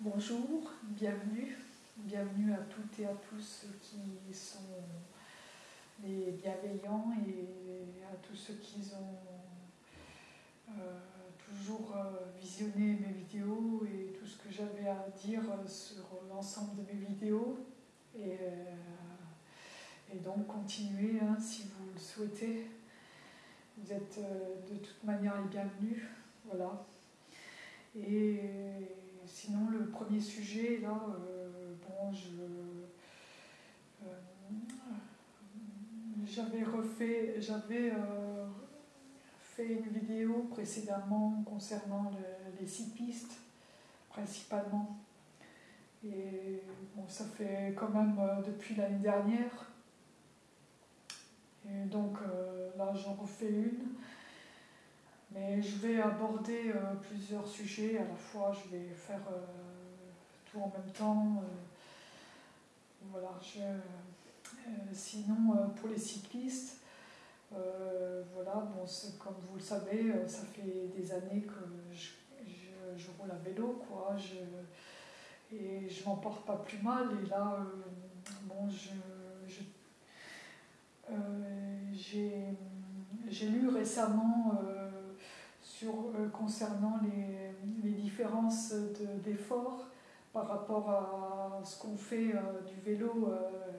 Bonjour, bienvenue. Bienvenue à toutes et à tous ceux qui sont les bienveillants et à tous ceux qui ont euh, toujours euh, visionné mes vidéos et tout ce que j'avais à dire sur l'ensemble de mes vidéos. Et, euh, donc continuez hein, si vous le souhaitez. Vous êtes de toute manière les bienvenus. Voilà. Sinon, le premier sujet, là, euh, bon, je. Euh, j'avais refait. J'avais euh, fait une vidéo précédemment concernant les cyclistes, principalement. Et bon, ça fait quand même depuis l'année dernière. Et donc là, j'en refais une. Mais je vais aborder euh, plusieurs sujets à la fois, je vais faire euh, tout en même temps. Euh, voilà, sinon, pour les cyclistes, voilà, bon, comme vous le savez, ça fait des années que je, roule à vélo, quoi. Je, et je m'en porte pas plus mal. Et là, bon, j'ai lu récemment concernant les, différences d'efforts par rapport à ce qu'on fait euh, du vélo, euh,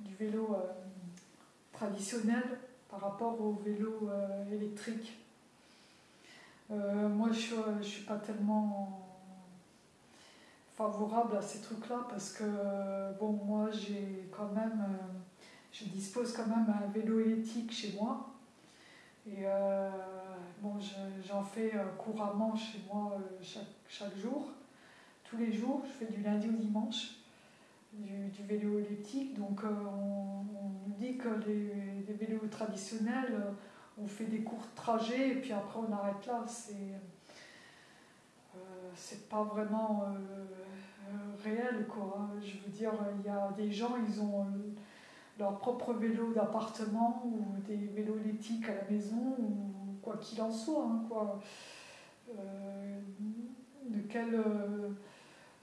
du vélo traditionnel par rapport au vélo électrique. moi, je ne suis pas tellement favorable à ces trucs-là parce que, bon, moi, j'ai quand même, je dispose quand même d'un vélo électrique chez moi. Et Bon, j'en fais euh, couramment chez moi euh, chaque, jour. Tous les jours, je fais du lundi au dimanche, du, vélo elliptique. Donc euh, on, nous dit que les, vélos traditionnels, on fait des courts trajets et puis après on arrête là. C'est c'est pas vraiment réel quoi. Je veux dire, il y a des gens, ils ont leur propre vélo d'appartement ou des vélos elliptiques à la maison ou quoi qu'il en soit, hein, quoi. Euh, de quel euh,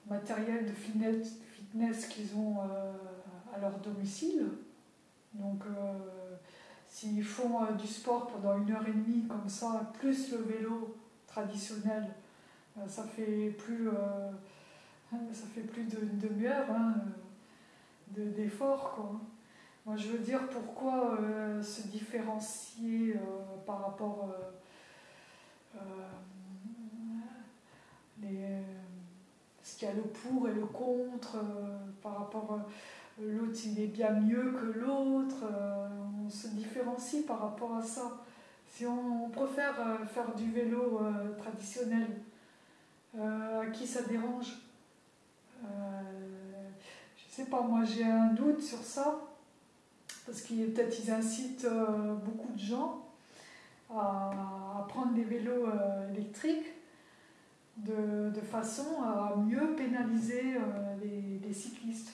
matériel de fitness, fitness qu'ils ont euh, à leur domicile. Donc, s'ils font du sport pendant une heure et demie comme ça, plus le vélo traditionnel, ça fait plus, ça fait plus d'une demi-heure hein, d'effort. Moi, je veux dire pourquoi euh, se différencier euh, par rapport euh, les, ce qu'il y a le pour et le contre, par rapport l'autre il est bien mieux que l'autre, on se différencie par rapport à ça. Si on, préfère faire du vélo traditionnel, à qui ça dérange? Je sais pas, moi j'ai un doute sur ça parce qu'ils peut-être incitent euh, beaucoup de gens à, prendre des vélos euh, électriques de, façon à mieux pénaliser euh, les, cyclistes.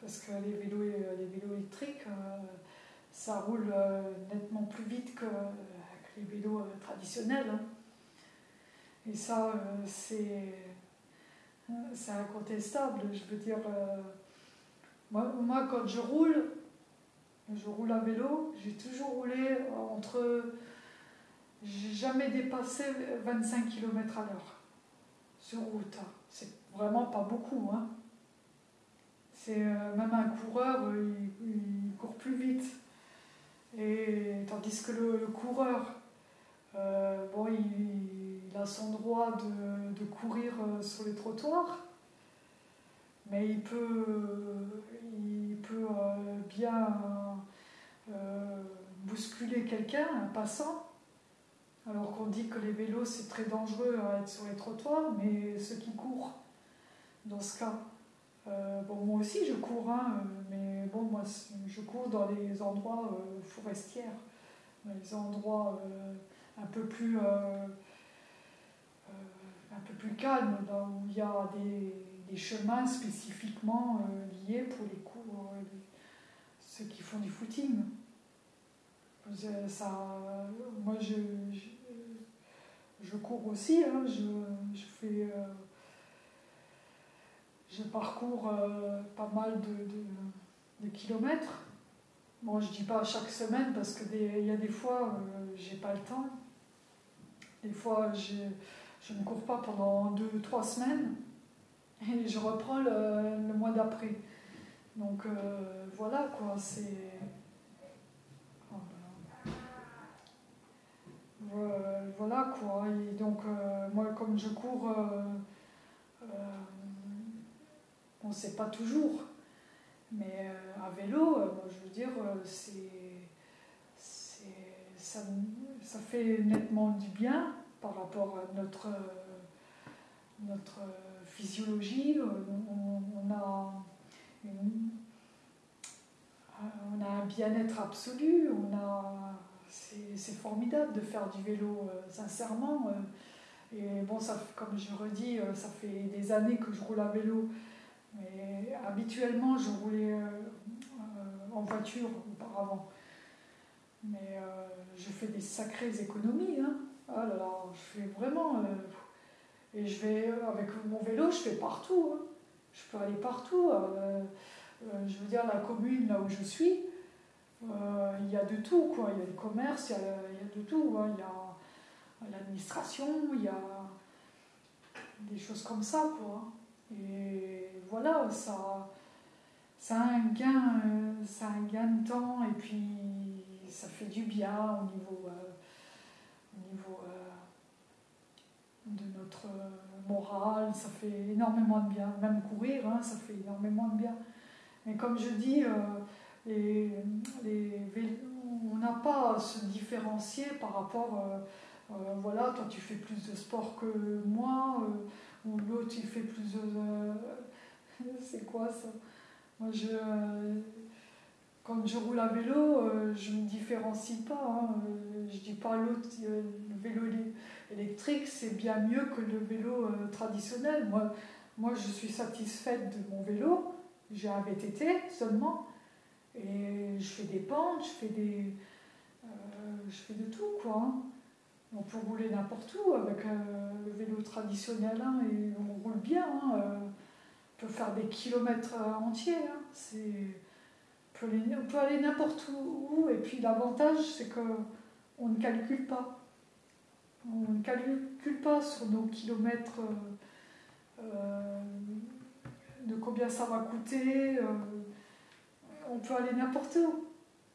Parce que les vélos, les vélos électriques, ça roule nettement plus vite que, les vélos traditionnels. Hein. Et ça, c'est incontestable. Je veux dire, moi, quand je roule, je roule à vélo, j'ai toujours roulé entre. J'ai jamais dépassé 25 km à l'heure sur route. Hein. C'est vraiment pas beaucoup. Hein. C'est euh, même un coureur, euh, il, court plus vite. Et tandis que le, coureur, euh, bon, il, a son droit de, de courir sur les trottoirs, mais il peut, il peut bien euh, bousculer quelqu'un, un passant, alors qu'on dit que les vélos c'est très dangereux à être sur les trottoirs, mais ceux qui courent, dans ce cas, euh, bon moi aussi je cours, hein, mais bon moi je cours dans les endroits euh, forestiers, dans les endroits un peu plus un peu plus calmes, où il y a des, des chemins spécifiquement liés pour les cours, ceux qui font du footing. Ça, moi, je, je, cours aussi, hein, je, je, fais. Euh, je parcours pas mal de, kilomètres. Bon, je dis pas chaque semaine parce qu'il y a des fois, j'ai pas le temps. Des fois, je ne cours pas pendant deux, trois semaines et je reprends le, mois d'après. Donc voilà quoi, c'est. voilà quoi. Et donc, euh, moi, comme je cours, euh, euh, on ne sait pas toujours. Mais à vélo, moi, je veux dire, c'est, ça, ça, fait nettement du bien par rapport à notre, notre physiologie. On, a on a un bien-être absolu, on a c'est formidable de faire du vélo, euh, sincèrement. Euh. et bon, ça, comme je redis, euh, ça fait des années que je roule à vélo. Mais habituellement, je roulais en voiture auparavant. Mais je fais des sacrées économies. Hein. Ah je fais vraiment. Et je vais, avec mon vélo, je fais partout. Hein. Je peux aller partout. je veux dire, la commune là où je suis, euh, il y a de tout, quoi. Il y a le commerce, il y a, de tout. Hein. Il y a l'administration, il y a des choses comme ça, quoi. Et voilà, ça, ça, a un gain, ça a un gain de temps et puis ça fait du bien au niveau, euh, au niveau euh, de notre morale, ça fait énormément de bien. Même courir, hein, ça fait énormément de bien. Mais comme je dis, les on n'a pas à se différencier par rapport, euh, euh, voilà, toi tu fais plus de sport que moi, euh, ou l'autre il fait plus de... c'est quoi ça? Moi je... quand je roule à vélo, je ne me différencie pas. Hein, je dis pas l'autre, le vélo électrique c'est bien mieux que le vélo traditionnel. Moi, moi je suis satisfaite de mon vélo, j'ai un VTT seulement. Et je fais des pentes, je fais des. Euh, je fais de tout, quoi. Hein. On peut rouler n'importe où avec euh, le vélo traditionnel, hein, et on roule bien. Euh. on peut faire des kilomètres entiers. c'est, on, peut aller, n'importe où, et puis l'avantage, c'est qu'on ne calcule pas. On ne calcule pas sur nos kilomètres de combien ça va coûter on peut aller n'importe où.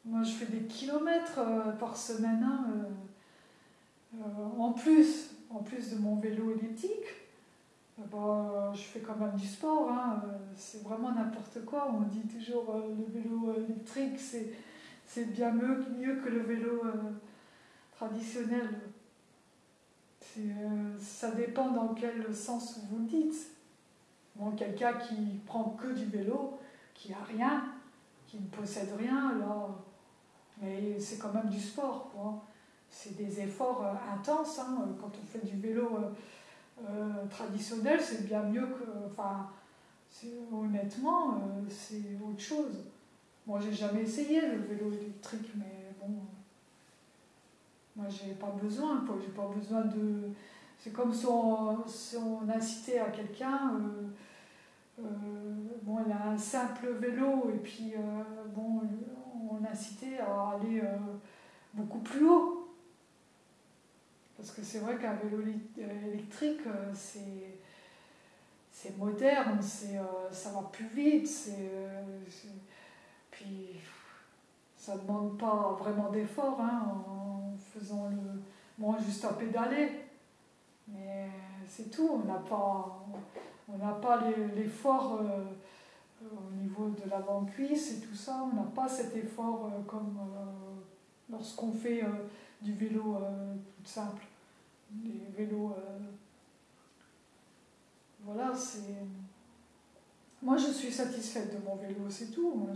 Moi, je fais des kilomètres euh, par semaine. Hein, euh, euh, en plus, en plus de mon vélo elliptique, bah, je fais quand même du sport. Hein, c'est vraiment n'importe quoi. On dit toujours le vélo électrique, c'est bien mieux, mieux que le vélo traditionnel. ça dépend dans quel sens vous le dites. Bon, quelqu'un qui prend que du vélo, qui a rien, qui ne possède rien, alors, mais c'est quand même du sport, quoi. C'est des efforts euh, intenses. Hein. Quand on fait du vélo euh, euh, traditionnel, c'est bien mieux que. Enfin, honnêtement, c'est autre chose. Moi, j'ai jamais essayé le vélo électrique, mais bon. Moi, j'ai pas besoin. J'ai pas besoin de. C'est comme si on, incitait à quelqu'un. Euh, bon, elle a un simple vélo et puis euh, bon, on a incité à aller euh, beaucoup plus haut. Parce que c'est vrai qu'un vélo électrique, c'est c'est moderne, c'est ça va plus vite, c'est puis ça ne demande pas vraiment d'effort hein, en faisant le bon juste à pédaler, mais c'est tout, on n'a pas on pas l'effort euh, au niveau de l'avant-cuisse et tout ça, on n'a pas cet effort euh, comme euh, lorsqu'on fait du vélo tout simple. Des vélos. voilà, c'est. Moi, je suis satisfaite de mon vélo, c'est tout.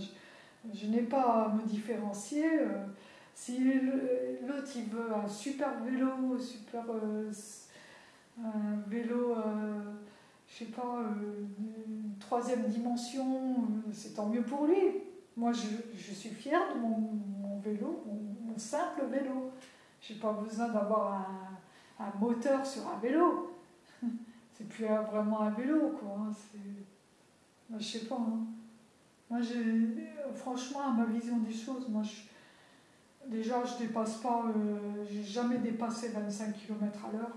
je, n'ai pas à me différencier. si l'autre il veut un super vélo, super un vélo je sais pas, euh, une troisième dimension, euh, c'est tant mieux pour lui. Moi, je, suis fière de mon, vélo, mon, simple vélo. Je n'ai pas besoin d'avoir un, moteur sur un vélo. c'est plus vraiment un vélo, quoi. Hein, bah, je sais pas. Hein. Moi, franchement, à ma vision des choses, moi, je, déjà, je dépasse pas, euh, j'ai jamais dépassé 25 km à l'heure.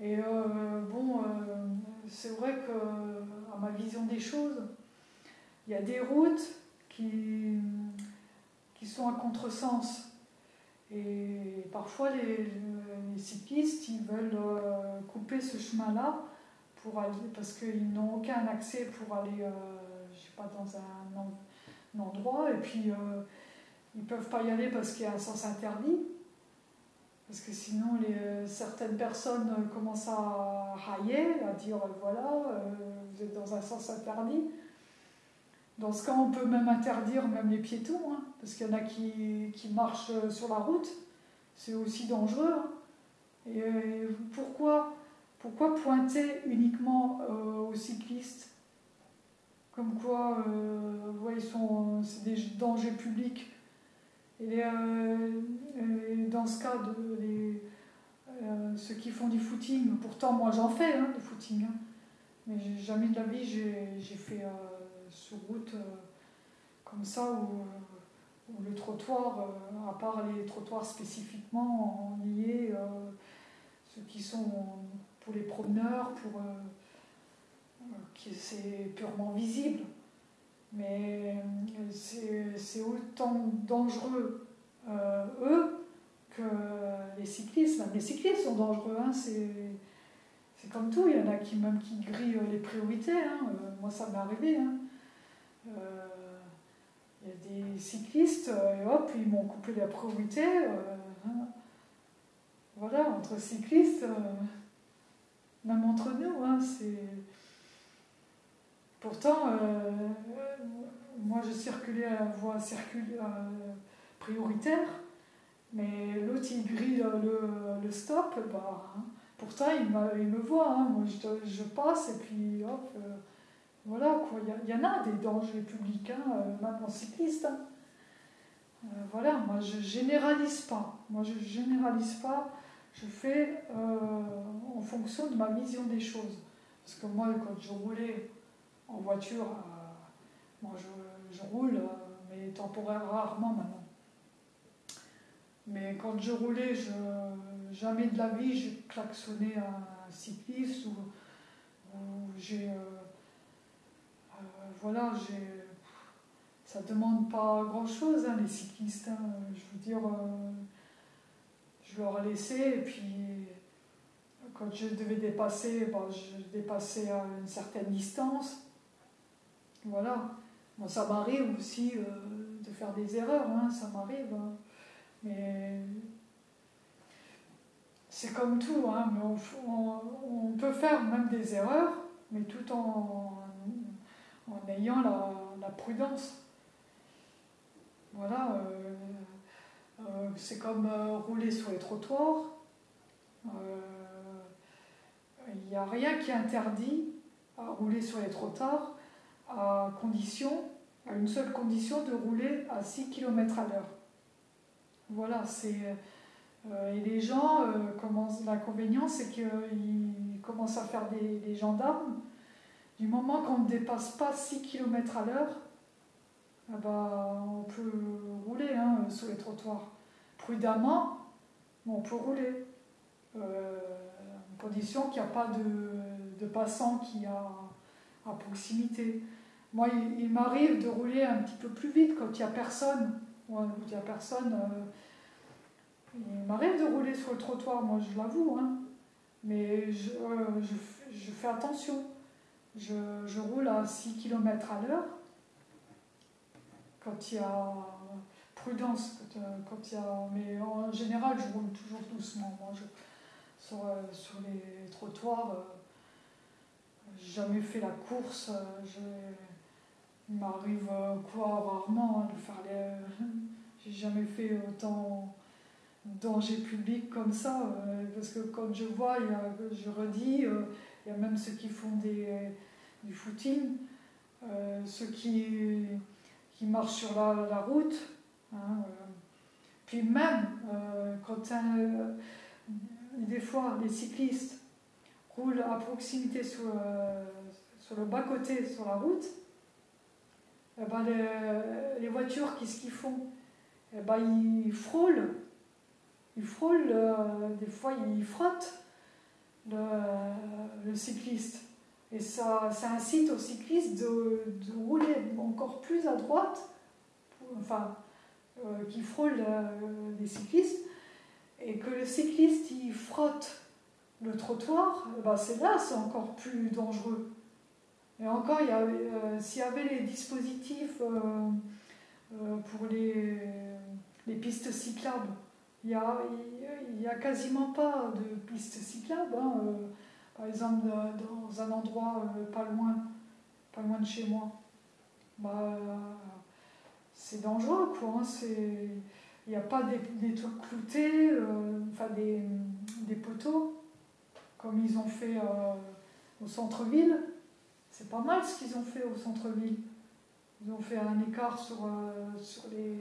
Et euh, bon, euh, c'est vrai que, à ma vision des choses, il y a des routes qui sont à contresens. Et parfois, les, cyclistes, ils veulent couper ce chemin-là pour aller, parce qu'ils n'ont aucun accès pour aller pas, dans un, endroit, et puis euh, ils peuvent pas y aller parce qu'il y a un sens interdit. Parce que sinon, les, certaines personnes commencent à railler, à dire voilà, euh, vous êtes dans un sens interdit. Dans ce cas, on peut même interdire même les piétons, hein, parce qu'il y en a qui, qui, marchent sur la route. C'est aussi dangereux. Hein. Et, pourquoi, pourquoi pointer uniquement euh, aux cyclistes? Comme quoi euh, sont, c'est des dangers publics. Et, euh, dans ce cas, de, euh, ceux qui font du footing, pourtant moi j'en fais hein, du footing, hein. mais jamais de la vie j'ai, fait sur route comme ça où, le trottoir, à part les trottoirs spécifiquement liés, ceux qui sont pour les promeneurs, pour c'est purement visible. Mais euh, c'est autant dangereux, euh, eux, que les cyclistes. les cyclistes sont dangereux, hein, c'est comme tout. Il y en a qui même qui grillent les priorités. Hein. Euh, moi, ça m'est arrivé. Hein. Il y a des cyclistes, et hop, ils m'ont coupé la priorité. Hein. Voilà, entre cyclistes, même entre nous, c'est Pourtant, euh, moi je circulais à la voie euh, prioritaire, mais l'autre il grille le, stop, bah, hein. pourtant il, il, me voit, hein. moi je, passe et puis hop, euh, voilà quoi, il y, en a des dangers publics, hein, même en cycliste. voilà, moi je généralise pas, moi je généralise pas, je fais en fonction de ma vision des choses. Parce que moi quand je roulais en voiture, euh, moi je, roule, euh, mais temporaire rarement maintenant. Mais quand je roulais, je, jamais de la vie j'ai klaxonné un cycliste ou, j'ai. Euh, voilà, j'ai. Ça demande pas grand chose, hein, les cyclistes. Hein. je veux dire, je leur ai laissé et puis quand je devais dépasser, ben, je dépassais à une certaine distance. Voilà. Bon, ça m'arrive aussi euh, de faire des erreurs, hein, ça m'arrive. Hein. Mais c'est comme tout, mais on, peut faire même des erreurs, mais tout en la, prudence. Voilà. Euh, euh, c'est comme rouler sur les trottoirs. Il n'y a rien qui interdit à rouler sur les trottoirs à condition, à une seule condition de rouler à 6 km à l'heure. Voilà, c'est. Euh, et les gens, euh, l'inconvénient, c'est qu'ils commencent à faire des, gendarmes. Du moment qu'on ne dépasse pas 6 km à l'heure, ah bah, on peut rouler hein, sur les trottoirs. Prudemment, on peut rouler. Euh, condition qu'il n'y a pas de, passant qui a à proximité. Moi, il, m'arrive de rouler un petit peu plus vite quand il n'y a personne. Euh, il m'arrive de rouler sur le trottoir, moi je l'avoue, hein. mais euh, je, fais attention. Je, roule à 6 km à l'heure quand il y a prudence, quand, euh, il y a, mais en général je roule toujours doucement. Moi, sur, sur les trottoirs, j'ai jamais fait la course. Il m'arrive euh, quoi rarement hein, de faire les. J'ai jamais fait autant danger public comme ça, euh, parce que quand je vois, il y a, je redis, euh, il y a même ceux qui font des, du footing, ceux qui, qui marchent sur la, route. Hein, puis même quand des fois les cyclistes roulent à proximité sur, sur le bas-côté, sur la route, eh ben, les, voitures, qu'est-ce qu'ils font? Eh ben, Ils frôlent. Ils frôlent, des fois ils frottent le, cycliste. Et ça, ça, incite au cycliste de, rouler encore plus à droite, enfin, euh, qui frôle euh, des cyclistes, et que le cycliste il frotte le trottoir, eh ben c'est là, c'est encore plus dangereux. Et encore, euh, s'il y avait les dispositifs pour les, les pistes cyclables, il n'y a, a quasiment pas de pistes cyclables. Hein, par exemple, dans un endroit pas loin, pas loin de chez moi. Bah, c'est dangereux, quoi. Hein, il n'y a pas des, trucs cloutés, euh, enfin des, poteaux, comme ils ont fait euh, au centre-ville. C'est pas mal ce qu'ils ont fait au centre-ville. Ils ont fait un écart sur, euh, sur les.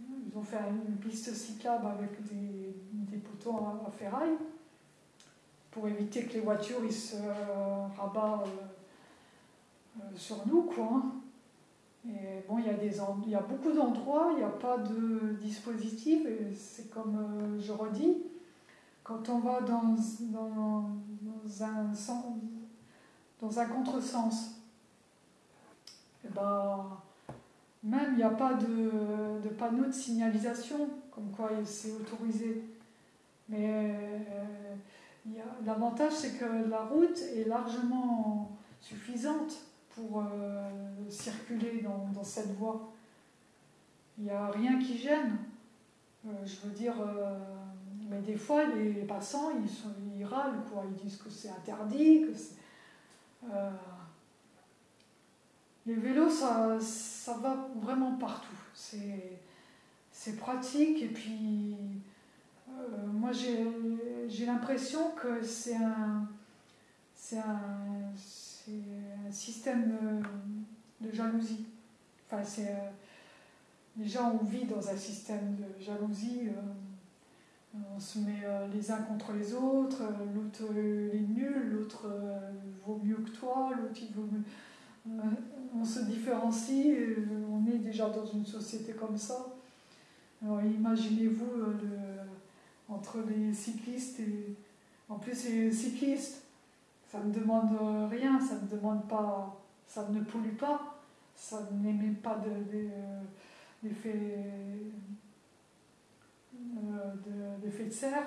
Ils ont fait une piste cyclable avec des, poteaux à, ferraille pour éviter que les voitures ils se rabattent sur nous, quoi. Hein. Et bon, il y a, des, y a beaucoup d'endroits, il n'y a pas de dispositif, c'est comme euh, je redis, quand on va dans, dans, un, dans un contresens, et eh ben, même il n'y a pas de, panneau de signalisation, comme quoi c'est autorisé. Mais euh, l'avantage, c'est que la route est largement suffisante pour euh, circuler dans, cette voie. Il n'y a rien qui gêne. Euh, je veux dire, mais des fois, les, passants, ils, sont, ils râlent, quoi. Ils disent que c'est interdit, que les vélos, ça, va vraiment partout. C'est pratique et puis moi j'ai l'impression que c'est un, système de, jalousie. Enfin, c'est, euh, les gens, on vit dans un système de jalousie. Euh, on se met euh, les uns contre les autres, l'autre est nul, l'autre vaut mieux que toi, l'autre il vaut mieux. On se différencie, on est déjà dans une société comme ça. Alors imaginez-vous entre les cyclistes et. En plus, les cyclistes, ça ne demande rien, ça ne demande pas, ça ne pollue pas, ça n'émet pas d'effet de, de, de, serre,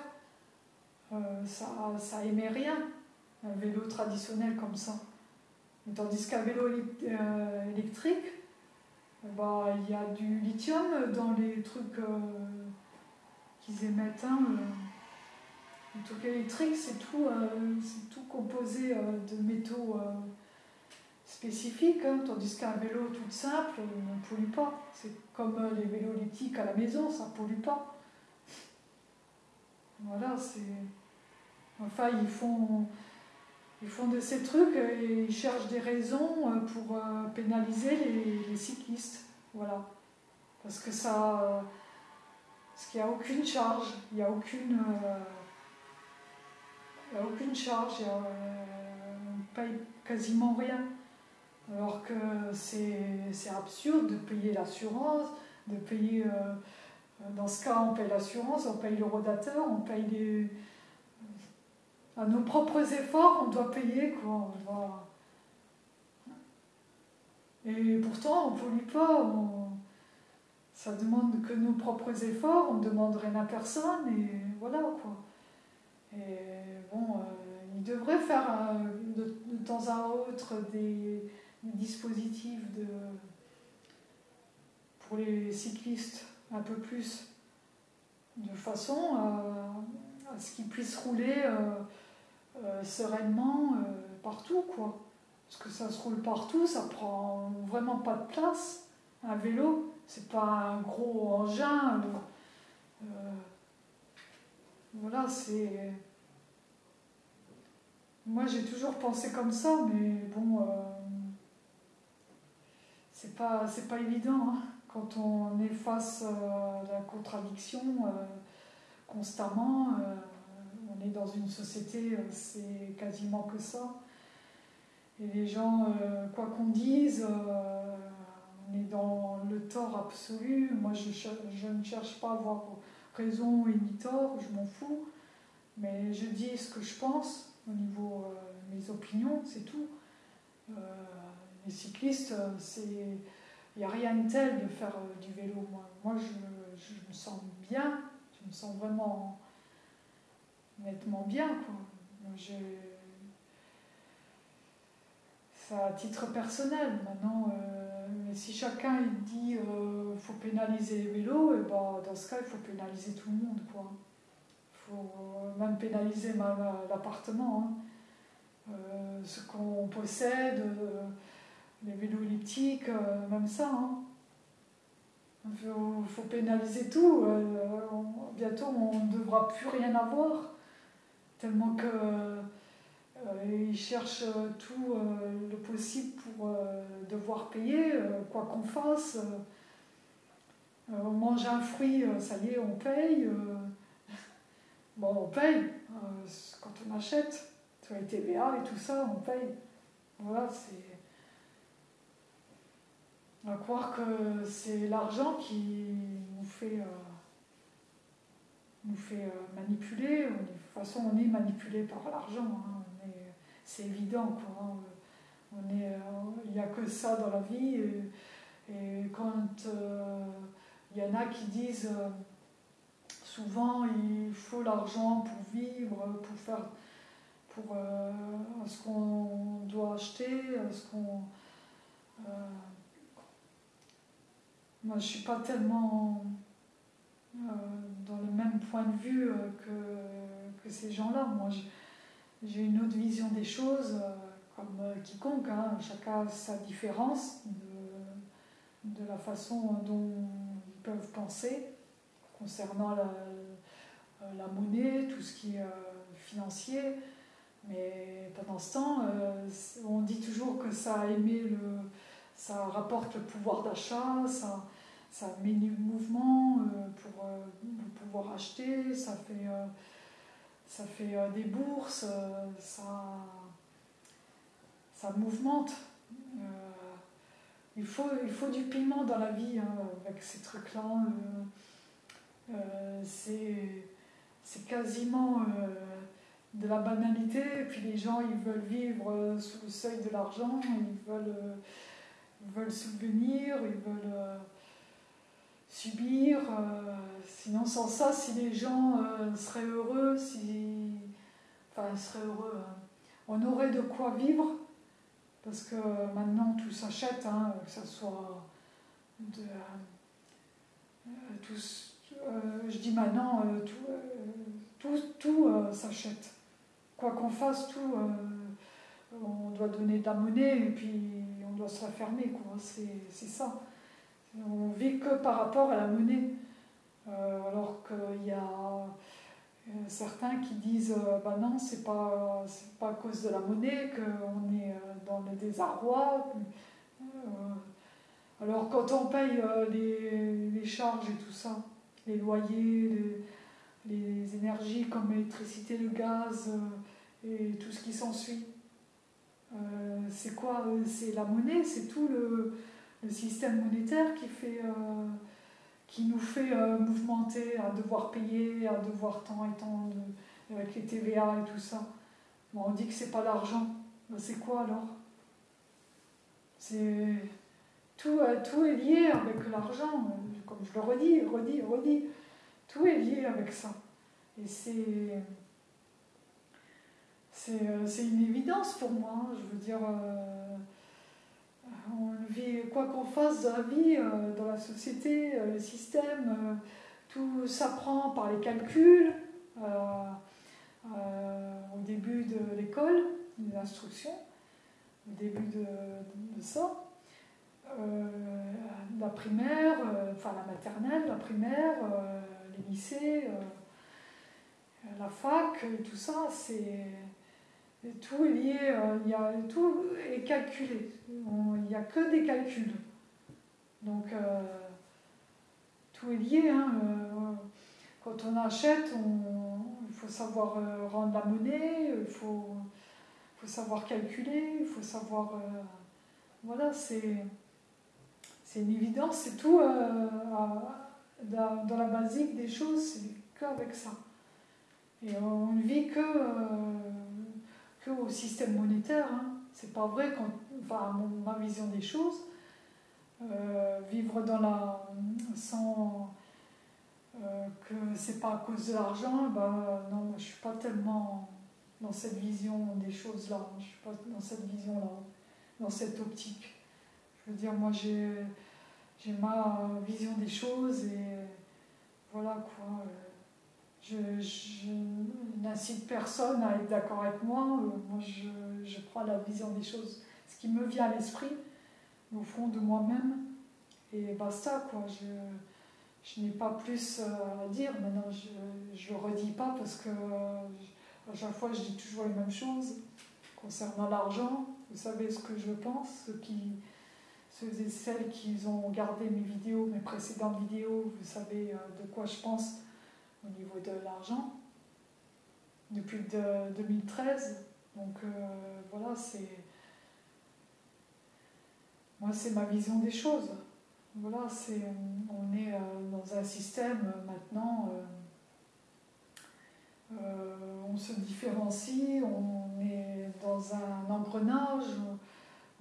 euh, ça, ça émet rien, un vélo traditionnel comme ça. Tandis qu'un vélo euh, électrique, bah, il y a du lithium dans les trucs euh, qu'ils émettent. Hein, le truc électrique, c'est tout, euh, composé euh, de métaux euh, spécifiques, hein, tandis qu'un vélo tout simple ne pollue pas. C'est comme les vélos lithiques à la maison, ça ne pollue pas. Voilà, c'est. Enfin, ils font, ils font de ces trucs et ils cherchent des raisons pour pénaliser les, cyclistes. Voilà. Parce que ça. Parce qu'il n'y a aucune charge, il n'y a aucune. Il n'y a aucune charge, on ne paye quasiment rien. Alors que c'est absurde de payer l'assurance, de payer. Euh, dans ce cas, on paye l'assurance, on paye le rodateur, on paye les. À nos propres efforts, on doit payer, quoi. Et pourtant, on ne pollue pas. Ça demande que nos propres efforts, on ne demande rien à personne, et voilà, quoi. Et bon, euh, il devrait faire euh, de, temps à autre des, dispositifs pour les cyclistes un peu plus, de façon à, ce qu'ils puissent rouler euh, sereinement partout, quoi. Parce que ça se roule partout, ça prend vraiment pas de place. Un vélo, c'est pas un gros engin. Voilà, c'est. Moi, j'ai toujours pensé comme ça, mais bon, euh, c'est pas, pas évident hein. quand on est face à la contradiction euh, constamment. Euh, on est dans une société, c'est quasiment que ça. et les gens, quoi qu'on dise, on est dans le tort absolu. Moi, je, ne cherche pas à avoir raison et ni tort, je m'en fous. Mais je dis ce que je pense au niveau de mes opinions, c'est tout. les cyclistes, c'est il n'y a rien de tel de faire euh, du vélo. Moi, je, me sens bien, je me sens vraiment nettement bien. Quoi. c'est à titre personnel. Maintenant, euh, si chacun dit euh, faut pénaliser les vélos, et ben, dans ce cas, il faut pénaliser tout le monde. Il faut même pénaliser l'appartement. Hein. ce qu'on possède les vélos elliptiques, euh, même ça. Hein. Il faut, pénaliser tout. Euh, bientôt, on ne devra plus rien avoir. Tellement que euh, cherchent tout le possible pour devoir payer, quoi qu'on fasse. on mange un fruit, ça y est, on paye. bon, on paye quand on achète, sur les TVA et tout ça, on paye. Voilà, c'est à croire que c'est l'argent qui nous fait, euh, nous fait euh, manipuler. De toute façon, on est manipulé par l'argent. Hein. C'est évident. Quoi, hein. On est, euh, il n'y a que ça dans la vie. Et, quand il y en a qui disent souvent il faut l'argent pour vivre, pour faire pour ce qu'on doit acheter, ce qu'on moi, je ne suis pas tellement euh, dans le même point de vue euh, que, que ces gens-là. Moi, j'ai une autre vision des choses, euh, comme quiconque. Hein. Chacun a sa différence de, de, la façon dont ils peuvent penser concernant la, la monnaie, tout ce qui est financier. Mais pendant ce temps, on dit toujours que ça a aimé le ça rapporte le pouvoir d'achat, ça, ça met du mouvement euh, pour, euh, pouvoir acheter, ça fait, euh, ça fait des bourses, ça, ça mouvemente. il, faut, il faut du piment dans la vie hein, avec ces trucs-là. c'est quasiment de la banalité, et puis les gens ils veulent vivre sous le seuil de l'argent, ils veulent ils veulent subvenir, ils veulent euh, subir. Euh, sinon, sans ça, si les gens euh, seraient heureux, si. Enfin, seraient heureux, hein. on aurait de quoi vivre, parce que maintenant tout s'achète, hein, que ce soit de. je dis maintenant, tout, tout, tout s'achète. Quoi qu'on fasse, tout, on doit donner de la monnaie et puis doit se refermer, quoi. C'est ça. On vit que par rapport à la monnaie. Euh, alors qu'il y a euh, certains qui disent euh, bah non, c'est pas, pas à cause de la monnaie qu'on est dans le désarroi. alors quand on paye les, les, charges et tout ça, les loyers, les, énergies comme l'électricité, le gaz et tout ce qui s'ensuit, c'est quoi? C'est la monnaie, c'est tout le, système monétaire qui, fait, euh, qui nous fait mouvementer, à devoir payer, à devoir tant et tant, avec les TVA et tout ça. on dit que c'est pas l'argent. Ben, c'est quoi alors? C'est tout, tout est lié avec l'argent, comme je le redis, redis, redis. Tout est lié avec ça. Et c'est euh, c'est une évidence pour moi. Hein. Je veux dire, euh, on vit, quoi qu'on fasse dans la vie, euh, dans la société, le système, tout s'apprend par les calculs au début de l'école, des instructions, au début de, ça. la primaire, enfin la maternelle, la primaire, les lycées, la fac, tout ça, c'est tout est lié, euh, y a, tout est calculé. Il n'y a que des calculs. Donc, euh, tout est lié. Hein, euh, quand on achète, il faut savoir rendre la monnaie, il faut, faut savoir calculer, il faut savoir. voilà, c'est une évidence, c'est tout dans, la basique des choses, c'est qu'avec ça. Et on ne vit que au système monétaire. Hein. C'est pas vrai, quand, enfin, ma vision des choses. Euh, vivre dans la sans euh, que c'est pas à cause de l'argent, ben non, je suis pas tellement dans cette vision des choses là, je suis pas dans cette vision là, dans cette optique. Je veux dire, moi j'ai ma vision des choses et voilà quoi. Je, je n'incite personne à être d'accord avec moi. Moi, je, je prends la vision des choses, ce qui me vient à l'esprit au fond de moi-même. Et basta, quoi. Je, je n'ai pas plus euh, à dire. Maintenant, je ne le redis pas parce que euh, à chaque fois, je dis toujours les mêmes choses concernant l'argent. Vous savez ce que je pense. Ceux, qui, ceux et celles qui ont regardé mes vidéos, mes précédentes vidéos, vous savez euh, de quoi je pense au niveau de l'argent depuis de, 2013. Donc voilà, c'est moi, c'est ma vision des choses. Voilà, c'est, on est euh, dans un système euh, maintenant, euh, on se différencie, on est dans un engrenage,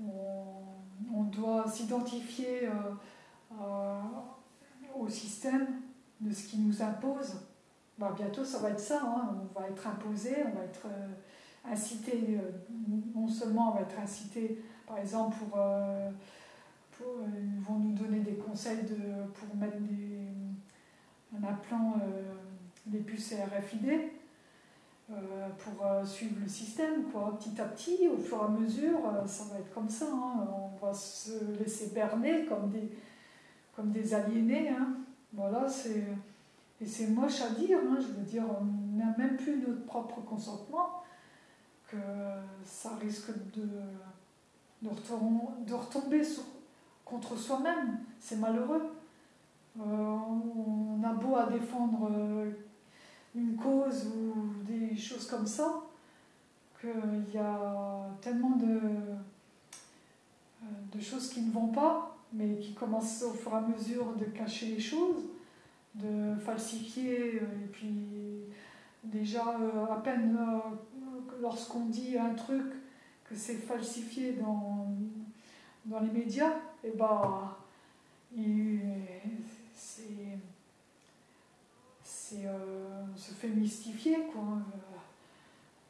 on, doit s'identifier au système de ce qui nous impose. Bientôt, ça va être ça, hein. on va être imposé, on va être incité, non seulement on va être incité par exemple, pour, euh, euh, ils vont nous donner des conseils de, pour mettre des, un euh, des puces RFID pour suivre le système, quoi. Petit à petit, au fur et à mesure, ça va être comme ça. Hein. On va se laisser berner comme des, comme des aliénés. Hein. Voilà, c'est. Et c'est moche à dire, hein. je veux dire, on n'a même plus notre propre consentement, que ça risque de, de, retomber contre soi-même. C'est malheureux. Euh, on a beau à défendre euh, une cause ou des choses comme ça, qu'il y a tellement de, euh, de choses qui ne vont pas, mais qui commencent au fur et à mesure de cacher les choses, de falsifier, et puis déjà à peine lorsqu'on dit un truc, que c'est falsifié dans, dans les médias, et bah, c'est, c'est, euh, on se fait mystifier, quoi.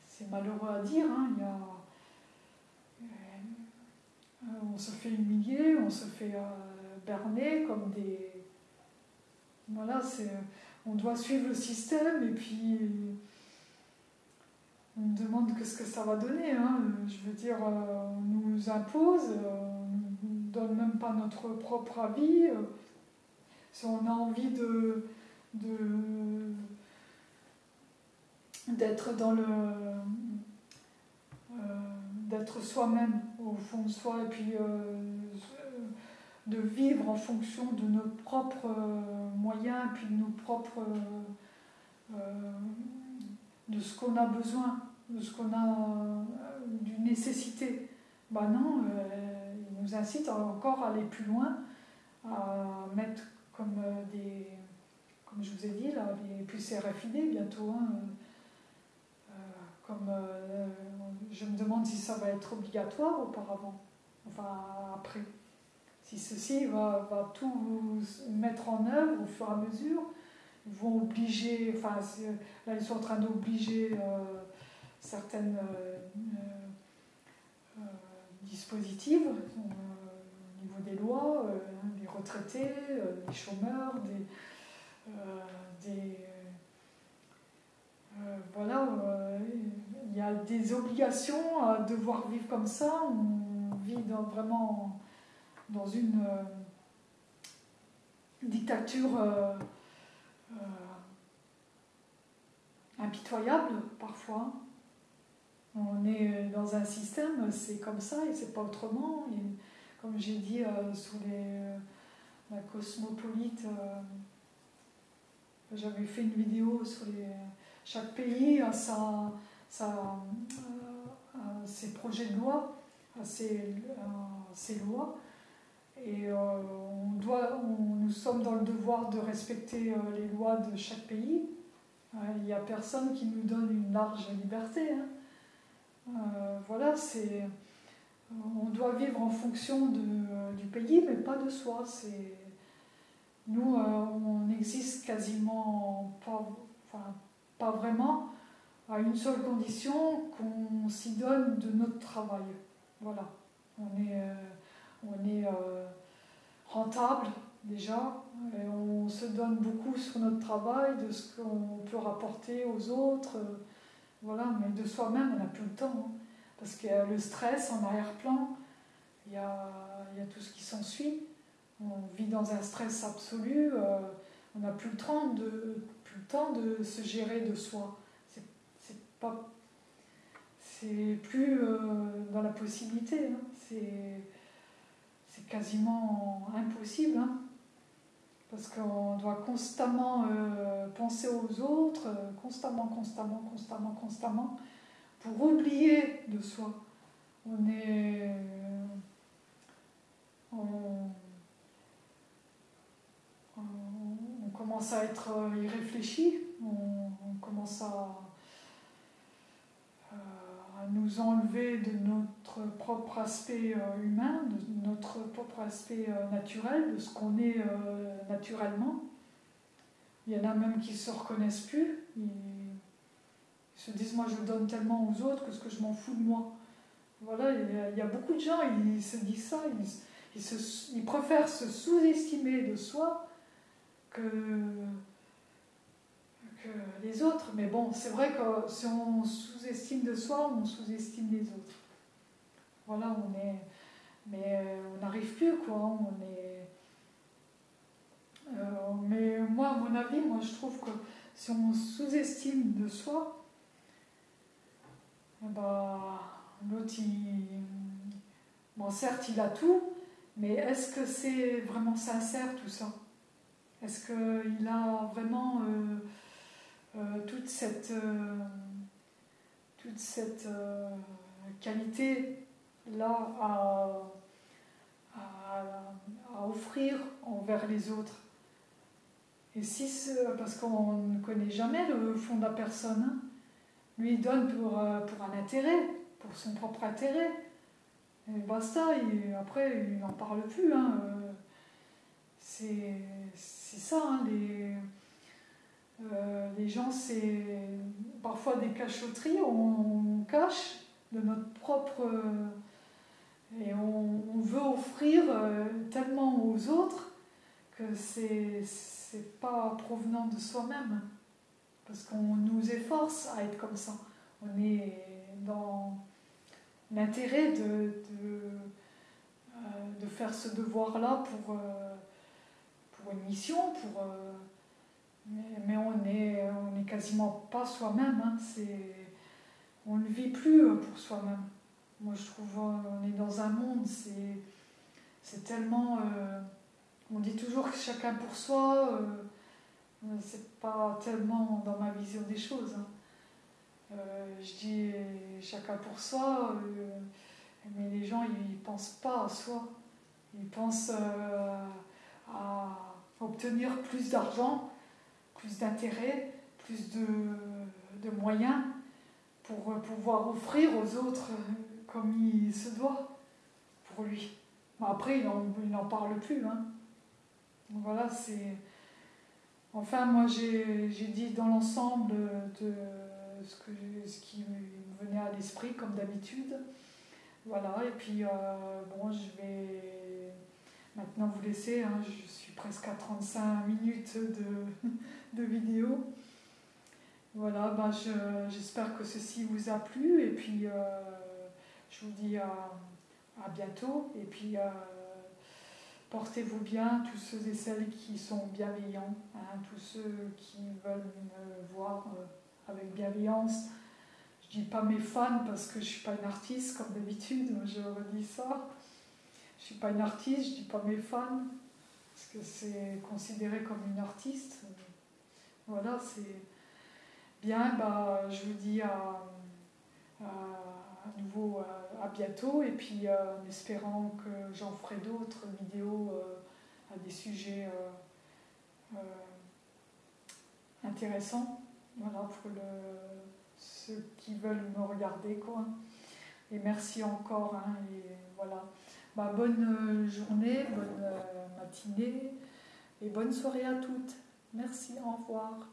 C'est malheureux à dire, hein. Il y euh, on se fait humilier, on se fait euh, berner comme des. Voilà, on doit suivre le système et puis on demande ce que ça va donner. Hein. Je veux dire, euh, on nous impose, euh, on ne donne même pas notre propre avis. Euh, si on a envie de, d'être dans le d'être soi-même au fond de soi et puis de vivre en fonction de nos propres moyens puis de nos propres de ce qu'on a besoin de ce qu'on a, euh, d'une nécessité. Ben non, euh, il nous incite encore à aller plus loin, à mettre comme euh, des, comme je vous ai dit, là, les puces RFID bientôt. Hein, je me demande si ça va être obligatoire auparavant, enfin après. Si ceci va, va tout mettre en œuvre au fur et à mesure, ils vont obliger, enfin là ils sont en train d'obliger certaines euh, euh, dispositifs au niveau des lois, des euh, retraités, des chômeurs, des, des voilà, il y a des obligations à devoir vivre comme ça. On vit dans, vraiment dans une dictature impitoyable parfois on est euh, dans un système, c'est comme ça et c'est pas autrement. comme j'ai dit euh, sur les, euh, la cosmopolite, j'avais fait une vidéo sur les, chaque pays a sa, sa, ces projets de loi, à ces, lois. Et on doit, nous sommes dans le devoir de respecter les lois de chaque pays. Il n'y a personne qui nous donne une large liberté. Hein. voilà, c'est on doit vivre en fonction du pays, mais pas de soi. Nous, euh, on n'existe quasiment pas, enfin, pas vraiment à une seule condition qu'on s'y donne de notre travail. Voilà. On est, euh, on est euh, rentable déjà, et on se donne beaucoup sur notre travail, de ce qu'on peut rapporter aux autres. Voilà, mais de soi-même, on n'a plus le temps. Hein. Parce qu'il y a le stress en arrière-plan, il, y a, y a tout ce qui s'ensuit. On vit dans un stress absolu, euh, on n'a plus, le temps de, plus le temps de se gérer de soi. C'est pas. C'est plus euh, dans la possibilité. Hein. C'est quasiment impossible. Hein. Parce qu'on doit constamment euh, penser aux autres, constamment, constamment, constamment, constamment pour oublier de soi. On est. On, commence à être irréfléchi, on, commence à, nous enlever de notre propre aspect euh, humain, de notre propre aspect euh, naturel, de ce qu'on est euh, naturellement. Il y en a même qui ne se reconnaissent plus se disent moi je donne tellement aux autres que ce que je m'en fous de moi. Voilà, il y, a, beaucoup de gens, ils se disent ça, ils, ils, préfèrent se sous-estimer de soi que les autres. Mais bon, c'est vrai que si on sous-estime de soi, on sous-estime les autres. Voilà, on est. Mais on n'arrive plus, quoi. On est. Euh, mais moi, à mon avis, moi je trouve que si on sous-estime de soi, bah, l'autre, bon, certes, il a tout, mais est-ce que c'est vraiment sincère tout ça? Est-ce qu'il a vraiment euh, euh, toute cette, euh, toute cette qualité-là à, à, offrir envers les autres Et si, parce qu'on ne connaît jamais le fond de la personne, hein, lui donne pour, euh, un intérêt, pour son propre intérêt. Et basta, et après, il n'en parle plus. Hein. Euh, c'est ça, hein, les, euh, les gens, c'est parfois des cachotteries, on, cache de notre propre... et on, veut offrir tellement aux autres que c'est pas provenant de soi-même parce qu'on nous efforce à être comme ça. On est dans l'intérêt de, de, euh, de, faire ce devoir-là pour, euh, pour une mission, pour, euh, mais, on n'est on est quasiment pas soi-même. Hein, on ne vit plus pour soi-même. Moi, je trouve on est dans un monde, c'est tellement. on dit toujours que chacun pour soi c'est pas tellement dans ma vision des choses. Hein. Euh, je dis chacun pour soi, euh, mais les gens ils pensent pas à soi. Ils pensent euh, à obtenir plus d'argent, plus d'intérêt, plus de, de, moyens pour pouvoir offrir aux autres comme il se doit pour lui. Après, il n'en parle plus. Hein. Voilà, c'est Enfin, moi, j'ai dit dans l'ensemble de ce, que, ce qui me venait à l'esprit, comme d'habitude. Voilà, et puis, euh, bon, je vais maintenant vous laisser. Hein, je suis presque à 35 minutes de, de vidéo. Voilà, ben j'espère que ceci vous a plu, et puis euh, je vous dis à, à bientôt, et puis... Euh, Portez-vous bien, tous ceux et celles qui sont bienveillants, hein, tous ceux qui veulent me voir euh, avec bienveillance. Je dis pas mes fans parce que je suis pas une artiste comme d'habitude, je redis ça. Je suis pas une artiste, je dis pas mes fans parce que c'est considéré comme une artiste. Voilà, c'est bien. Bah, je vous dis à, à nouveau à, bientôt et puis en espérant que j'en ferai d'autres vidéos à des sujets intéressants. Voilà, pour le, ceux qui veulent me regarder. Quoi. Et merci encore. Hein, et voilà. Bah, bonne journée, bonne matinée et bonne soirée à toutes. Merci, au revoir.